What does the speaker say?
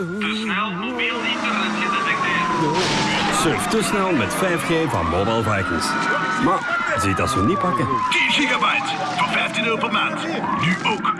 Te snel mobiel internet gedetecteerd. Surf te snel met 5G van Mobile Vikings. Maar ziet dat zo niet pakken? 10 gigabyte voor 15 euro per maand. Nu ook